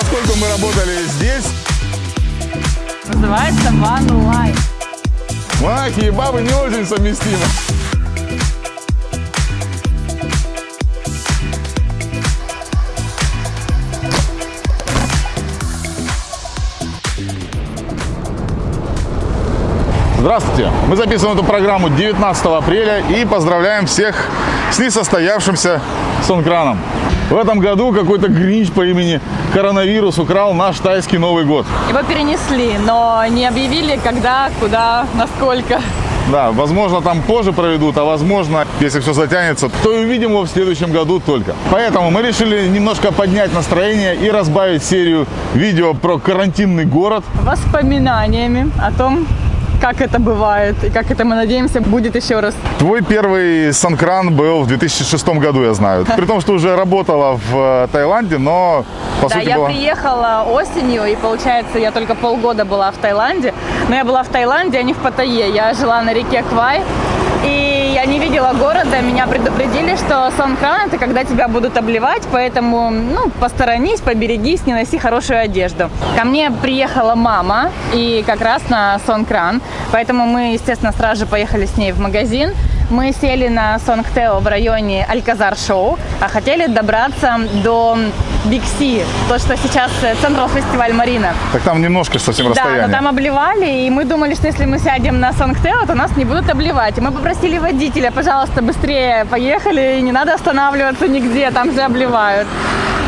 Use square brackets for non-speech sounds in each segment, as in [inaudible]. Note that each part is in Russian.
поскольку мы работали здесь, Называется One Life. монахи и бабы не очень совместимы. Здравствуйте! Мы записываем эту программу 19 апреля и поздравляем всех с несостоявшимся Сонкраном. В этом году какой-то гринч по имени Коронавирус украл наш тайский Новый год. Его перенесли, но не объявили, когда, куда, насколько. Да, возможно, там позже проведут, а возможно, если все затянется, то и увидим его в следующем году только. Поэтому мы решили немножко поднять настроение и разбавить серию видео про карантинный город. Воспоминаниями о том, как это бывает и как это, мы надеемся, будет еще раз. Твой первый санкран был в 2006 году, я знаю. При том, что уже работала в э, Таиланде, но по да, сути я была... приехала осенью, и получается, я только полгода была в Таиланде. Но я была в Таиланде, а не в Паттайе. Я жила на реке Квай. И я не видела города, меня предупредили, что Сонкран это когда тебя будут обливать, поэтому ну, посторонись, поберегись, не носи хорошую одежду. Ко мне приехала мама, и как раз на Сонкран, поэтому мы, естественно, сразу же поехали с ней в магазин. Мы сели на Сонгтео в районе Альказар Шоу, а хотели добраться до Бикси, то, что сейчас Централ фестиваль Марина. Так там немножко совсем Да, расстояние. но там обливали, и мы думали, что если мы сядем на Сонгтео, то нас не будут обливать. И мы попросили водителя, пожалуйста, быстрее поехали, и не надо останавливаться нигде, там же обливают.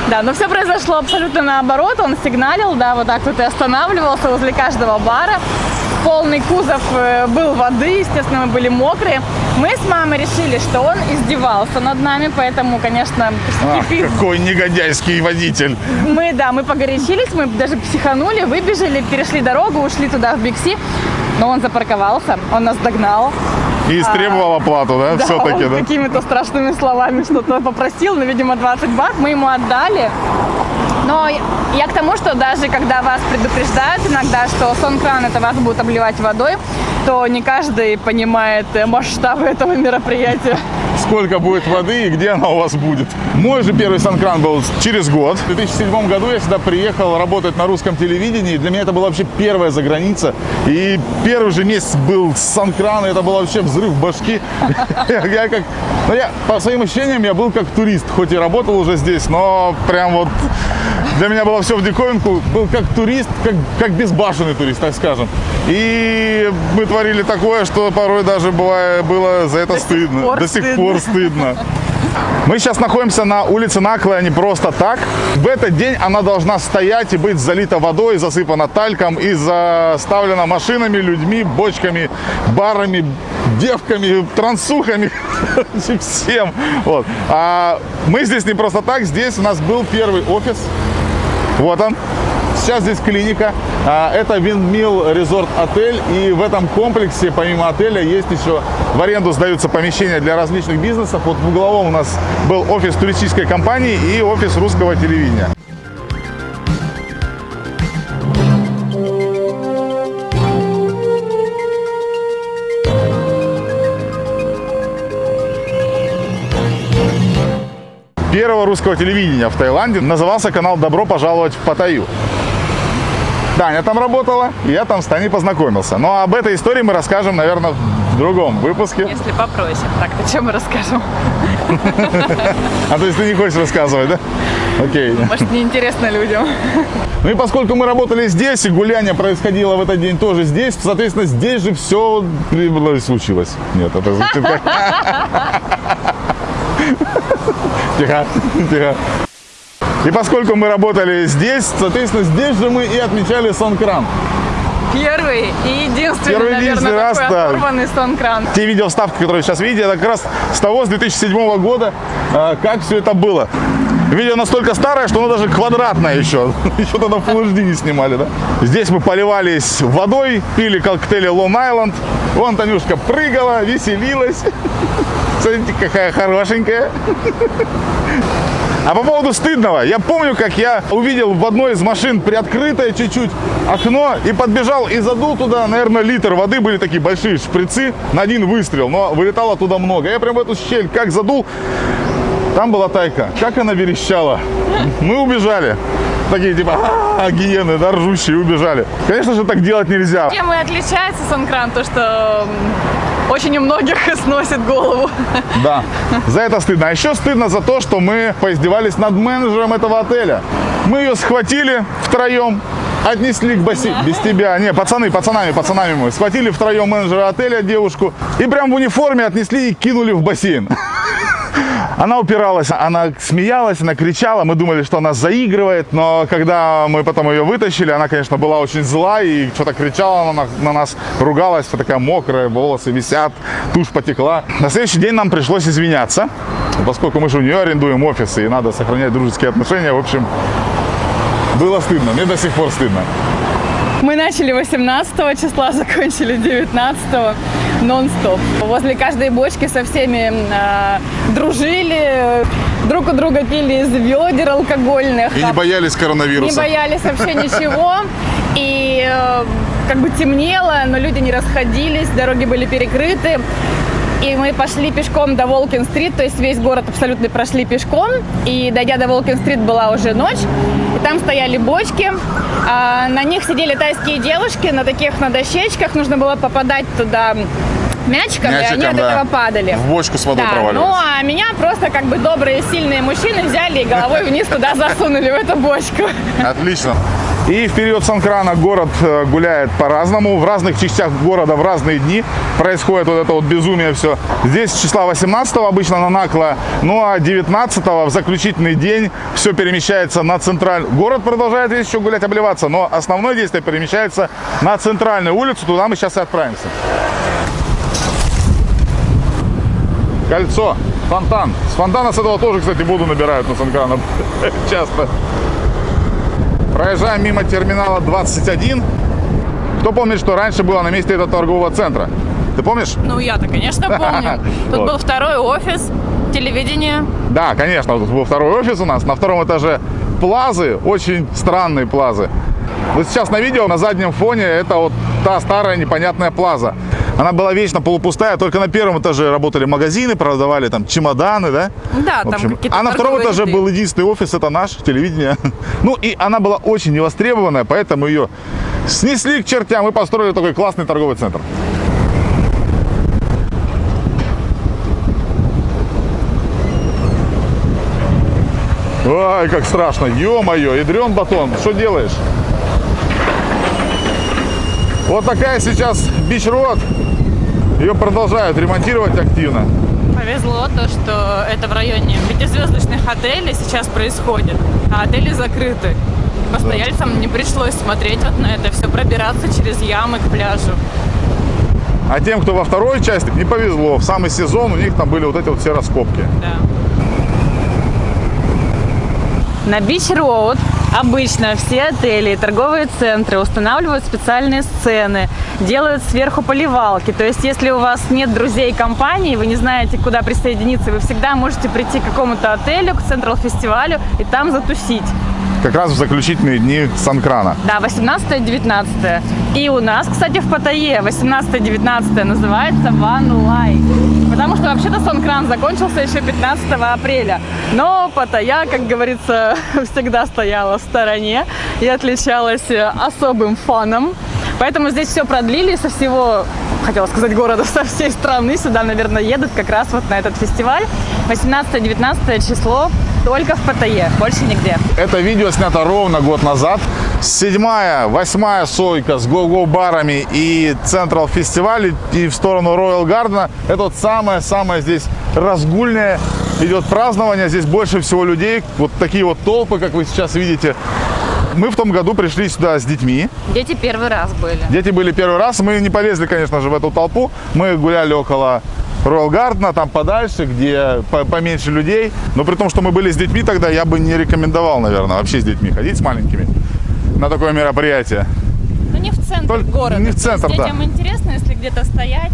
Да, но все произошло абсолютно наоборот. Он сигналил, да, вот так вот и останавливался возле каждого бара. Полный кузов э, был воды, естественно, мы были мокрые. Мы с мамой решили, что он издевался над нами, поэтому, конечно, Ах, кипит какой негодяйский водитель. мы, да, мы погорячились, мы даже психанули, выбежали, перешли дорогу, ушли туда в Бикси. Но он запарковался, он нас догнал. И истребовал оплату, да, [laughs] Да, все-таки, да? какими-то страшными словами что-то попросил, ну, видимо, 20 бат, мы ему отдали. Но я к тому, что даже когда вас предупреждают иногда, что сон-кран это вас будут обливать водой, то не каждый понимает э, масштабы этого мероприятия. Сколько будет воды и где она у вас будет. Мой же первый санкран был через год. В 2007 году я сюда приехал работать на русском телевидении. Для меня это была вообще первая заграница. И первый же месяц был санкран, и это был вообще взрыв башки. [laughs] Я, как, ну я, по своим ощущениям, я был как турист. Хоть и работал уже здесь, но прям вот для меня было все в диковинку. Был как турист, как, как безбашенный турист, так скажем. И мы творили такое, что порой даже бывая, было за это До сих стыдно. пор До сих стыдно. пор стыдно. Мы сейчас находимся на улице Наклая не просто так. В этот день она должна стоять и быть залита водой, засыпана тальком и заставлена машинами, людьми, бочками, барами, девками, трансухами, [laughs] всем. Вот. А мы здесь не просто так, здесь у нас был первый офис. Вот он. Сейчас здесь клиника. А, Это Windmill Resort отель. И в этом комплексе, помимо отеля, есть еще в аренду сдаются помещения для различных бизнесов. Вот в угловом у нас был офис туристической компании и офис русского телевидения. Первого русского телевидения в Таиланде назывался канал «Добро пожаловать в Паттайю». Таня там работала, и я там с Таней познакомился. Но об этой истории мы расскажем, наверное, в другом выпуске. Если попросим. Так, о чем мы расскажем? А то есть ты не хочешь рассказывать, да? Окей. Может, неинтересно людям. Ну и поскольку мы работали здесь, и гуляние происходило в этот день тоже здесь, соответственно, здесь же все случилось. Нет, это звучит как... [laughs] Тихо, тихо. И поскольку мы работали здесь, соответственно, здесь же мы и отмечали Сонкран. Первый и единственный, Первый наверное, единственный раз, такой да. оторванный сон-кран. Те видео-вставки, которые сейчас видите, это как раз с того, с 2007 года, э, как все это было. Видео настолько старое, что оно даже квадратное еще. [laughs] Еще тогда Full HD не снимали, да? Здесь мы поливались водой, пили коктейли Long Island. Вон Танюшка прыгала, веселилась. [laughs] Смотрите, какая хорошенькая. А по поводу стыдного, я помню, как я увидел в одной из машин приоткрытое чуть-чуть окно и подбежал и задул туда, наверное, литр воды, были такие большие шприцы на один выстрел, но вылетало туда много. Я прям в эту щель как задул, Там была тайка. Как она верещала. Мы убежали. Такие типа, «А, гиены, да, ржущие, убежали. Конечно же, так делать нельзя. Чем и отличается Санкран, то что очень у многих [laughs] сносит голову. Да, за это стыдно. А еще стыдно за то, что мы поиздевались над менеджером этого отеля. Мы ее схватили втроем, отнесли к бассейну. Без тебя. Не, пацаны, пацанами, пацанами мы. Схватили втроем менеджера отеля, девушку, и прям в униформе отнесли и кинули в бассейн. [laughs] Она упиралась, она смеялась, она кричала. Мы думали, что она заигрывает, но когда мы потом ее вытащили, она, конечно, была очень зла и что-то кричала на, на нас, ругалась, вся такая мокрая, волосы висят, тушь потекла. На следующий день нам пришлось извиняться, поскольку мы же у нее арендуем офисы и надо сохранять дружеские отношения. В общем, было стыдно, мне до сих пор стыдно. Мы начали 18 числа, [laughs] закончили 19 нон-стоп. Возле каждой бочки со всеми э, дружили, друг у друга пили из ведер алкогольных. И не боялись Не коронавируса. боялись вообще ничего. И э, как бы темнело, но люди не расходились, дороги были перекрыты. И мы пошли пешком до Волкин-стрит, то есть весь город абсолютно прошли пешком. И дойдя до Волкин-стрит была уже ночь. И там стояли бочки. а на них сидели тайские девушки на таких на дощечках. Нужно было попадать туда мячиком, и они от да. этого падали. В бочку с водой Да, проваливались. ну а меня просто как бы добрые, сильные мужчины взяли и головой [laughs] вниз туда засунули, в эту бочку. Отлично. И в период Санкрана город э, гуляет по-разному. В разных частях города в разные дни происходит вот это вот безумие все. Здесь числа 18 обычно на Накло, ну а 19 в заключительный день все перемещается на центральный. Город продолжает здесь еще гулять, обливаться, но основное действие перемещается на центральную улицу. Туда мы сейчас и отправимся. Кольцо, фонтан. С фонтана с этого тоже, кстати, воду набирают на Санкрана [laughs] часто. Проезжаем мимо терминала 21. Кто помнит, что раньше было на месте этого торгового центра? Ты помнишь? Ну я-то, конечно, [laughs] помню. Тут Вот. был второй офис, телевидение. Да, конечно, вот был второй офис у нас. На втором этаже плазы, очень странные плазы. Вот сейчас на видео на заднем фоне это вот та старая непонятная плаза. Она была вечно полупустая, только на первом этаже работали магазины, продавали там чемоданы, да? Да, В там общем, какие-то а на втором этаже ряды. был единственный офис, это наш, телевидение. [laughs] Ну и она была очень невостребованная, поэтому ее снесли к чертям и построили такой классный торговый центр. Ой, как страшно. Ё-моё, ядрен батон. Что делаешь? Вот такая сейчас бич-род. Ее продолжают ремонтировать активно. Повезло то, что это в районе пятизвездочных отелей сейчас происходит, а отели закрыты. Постояльцам не пришлось смотреть вот на это все, пробираться через ямы к пляжу. А тем, кто во второй части, не повезло. В самый сезон у них там были вот эти вот все раскопки. Да. На Бич Роуд обычно все отели и торговые центры устанавливают специальные сцены, делают сверху поливалки. То есть, если у вас нет друзей компании, вы не знаете, куда присоединиться, вы всегда можете прийти к какому-то отелю, к Централ фестивалю и там затусить. Как раз в заключительные дни Санкрана. Да, 18-19. И у нас, кстати, в Паттайе 18-19 называется One Light. Потому что вообще-то Сонкран закончился еще 15 апреля. Но Паттайя, как говорится, [laughs] всегда стояла в стороне и отличалась э, особым фаном. Поэтому здесь все продлили со всего, хотела сказать, города, [laughs] со всей страны. Сюда, наверное, едут как раз вот на этот фестиваль. 18-19 число только в Паттайе, больше нигде. Это видео снято ровно год назад. Седьмая, восьмая сойка с го-го барами и Централ фестиваль и в сторону Роyal Гардена. Это вот самое-самое здесь разгульное идет празднование. Здесь больше всего людей. Вот такие вот толпы, как вы сейчас видите. Мы в том году пришли сюда с детьми. Дети первый раз были. Дети были первый раз. Мы не полезли, конечно же, в эту толпу. Мы гуляли около Роyal Гардена, там подальше, где по- поменьше людей. Но при том, что мы были с детьми тогда, я бы не рекомендовал, наверное, вообще с детьми ходить, с маленькими, на такое мероприятие. Ну не в центр Только города. не в То есть центр, да. Детям интересно, если где-то стоять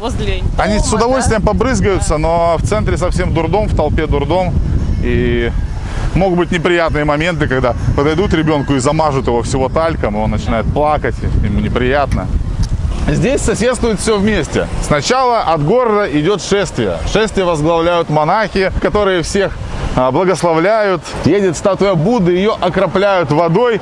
возле Они дома, с удовольствием да? побрызгаются, но в центре совсем дурдом, в толпе дурдом. И могут быть неприятные моменты, когда подойдут ребенку и замажут его всего тальком, и он начинает плакать, ему неприятно. Здесь соседствует все вместе. Сначала от города идет шествие. Шествие возглавляют монахи, которые всех а, благословляют. Едет статуя Будды, ее окропляют водой.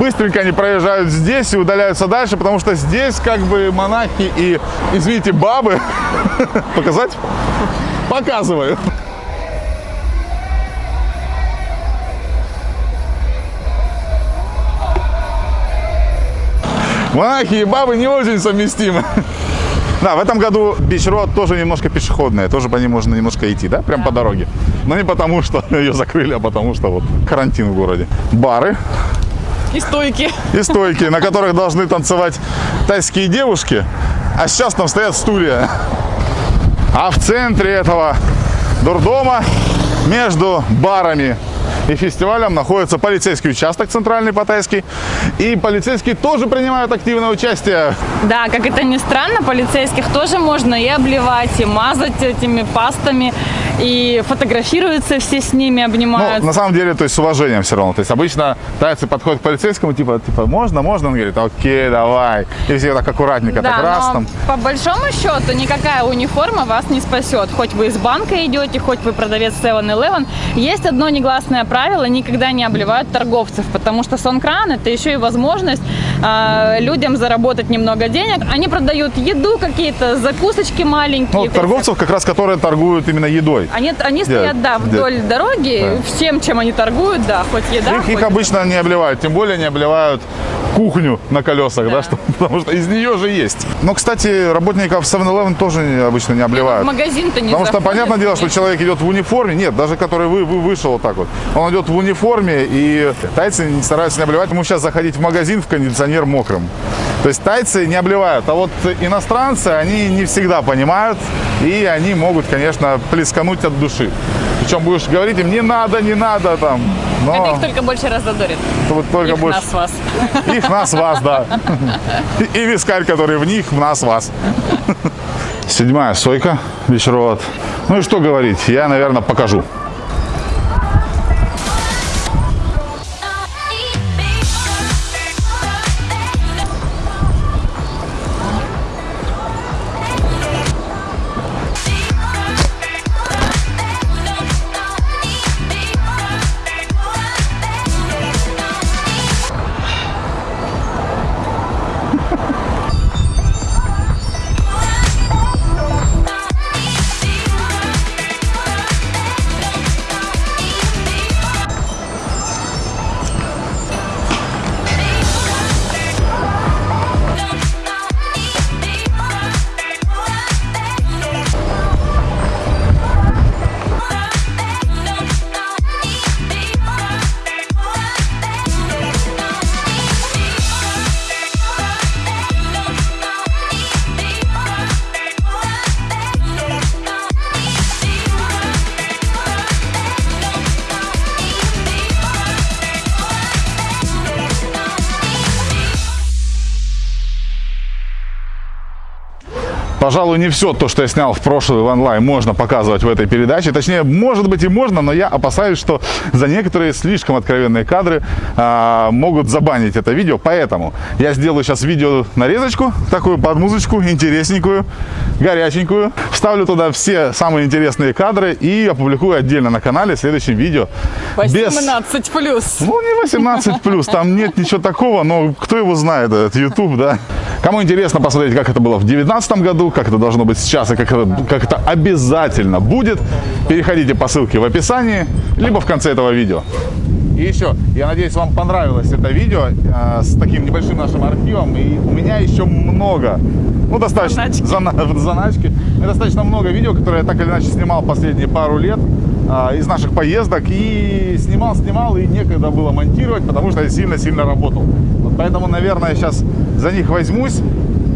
Быстренько они проезжают здесь и удаляются дальше, потому что здесь как бы монахи и, извините, бабы. [laughs] Показать? Показываю. Монахи и бабы не очень совместимы. Да, в этом году Beach Road тоже немножко пешеходная, тоже по ней можно немножко идти, да, прям по дороге. Но не потому, что [laughs] ее закрыли, а потому что вот карантин в городе. Бары И стойки. и стойки, на которых должны танцевать тайские девушки, а сейчас там стоят стулья. А в центре этого дурдома между барами и фестивалем находится полицейский участок центральный Паттайский. И полицейские тоже принимают активное участие. Да, как это ни странно, полицейских тоже можно и обливать, и мазать этими пастами, и фотографируются все с ними, Ну, обнимают. на самом деле, то есть с уважением все равно. То есть обычно тайцы подходят к полицейскому, типа, типа, можно, можно? Он говорит, окей, давай. И все так аккуратненько, так раз там. по большому счету никакая униформа вас не спасет. Хоть вы из банка идете, хоть вы продавец 7-Eleven. Есть одно негласное правило, никогда не обливают торговцев, потому что сонкран это еще и возможность а, людям заработать немного денег. Они продают еду, какие-то закусочки маленькие. Ну, торговцев как раз, которые торгуют именно едой. Они, они стоят, да, вдоль дороги, всем, чем они торгуют, да, хоть еда, Их, их хоть- обычно не обливают, тем более не обливают кухню на колесах, да, Да. что, [laughs] потому что из нее же есть. Но, кстати, работников 7-Eleven тоже обычно не обливают. магазин-то не Потому что понятное дело, что человек идет в униформе, нет, даже который вы, вы вышел вот так вот, он идет в униформе, и тайцы стараются не обливать, ему сейчас заходить в магазин в кондиционер мокрым. То есть тайцы не обливают, а вот иностранцы, они не всегда понимают, и они могут, конечно, плескануть от души. Причем будешь говорить им, не надо, не надо там, но Это их только больше разодорит. вот только Их больше... нас вас. Их, нас, вас, да. И, [laughs] и вискарь, который в них, в нас, вас. [laughs] Седьмая сойка, вечеровод. Ну и что говорить, я, наверное, покажу. Пожалуй, не все то, что я снял в прошлый в онлайн, можно показывать в этой передаче. Точнее, может быть и можно, но я опасаюсь, что за некоторые слишком откровенные кадры а, могут забанить это видео. Поэтому я сделаю сейчас видео нарезочку, такую под музычку, интересненькую, горяченькую. Вставлю туда все самые интересные кадры и опубликую отдельно на канале в следующем видео. Без- 18 плюс. ну, не 18 плюс, там нет ничего такого, но кто его знает, этот YouTube, да. Кому интересно посмотреть, как это было в 2019 году, как это должно быть сейчас и как это, как это обязательно будет, переходите по ссылке в описании, либо в конце этого видео. И еще, я надеюсь, вам понравилось это видео э, с таким небольшим нашим архивом. И у меня еще много, ну, достаточно, Заначки. зана- [laughs] заначки. Меня достаточно много видео, которые я так или иначе снимал последние пару лет а, из наших поездок. И снимал, снимал, и некогда было монтировать, потому что я сильно-сильно работал. Вот поэтому, наверное, сейчас за них возьмусь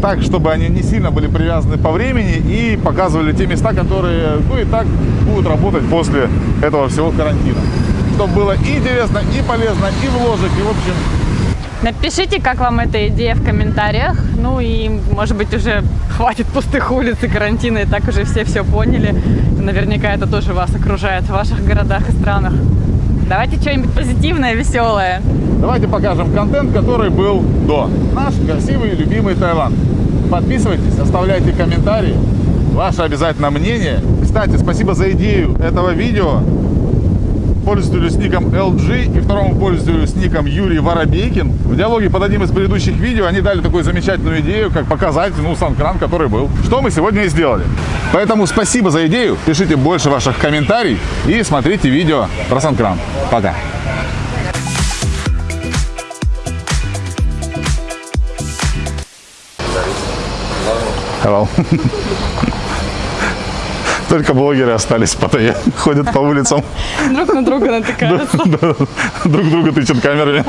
так, чтобы они не сильно были привязаны по времени и показывали те места, которые, ну, и так будут работать после этого всего карантина. Чтобы было и интересно, и полезно, и вложек, и в общем Напишите, как вам эта идея в комментариях. Ну и, может быть, уже хватит пустых улиц и карантина, и так уже все все поняли. Наверняка это тоже вас окружает в ваших городах и странах. Давайте что-нибудь позитивное, веселое. Давайте покажем контент, который был до. Наш красивый, любимый Таиланд. подписывайтесь, оставляйте комментарии. Ваше обязательно мнение. Кстати, спасибо за идею этого видео с ником LG и второму с ником Юрий Воробейкин. В диалоге под одним из предыдущих видео они дали такую замечательную идею, как показать, ну, санкран, который был. Что мы сегодня и сделали. Поэтому спасибо за идею. Пишите больше ваших комментариев и смотрите видео про санкран. Пока. Hello. Только блогеры остались в Паттайе. [laughs] Ходят по улицам. Друг на друга натыкаются. Друг друга тычут камерами.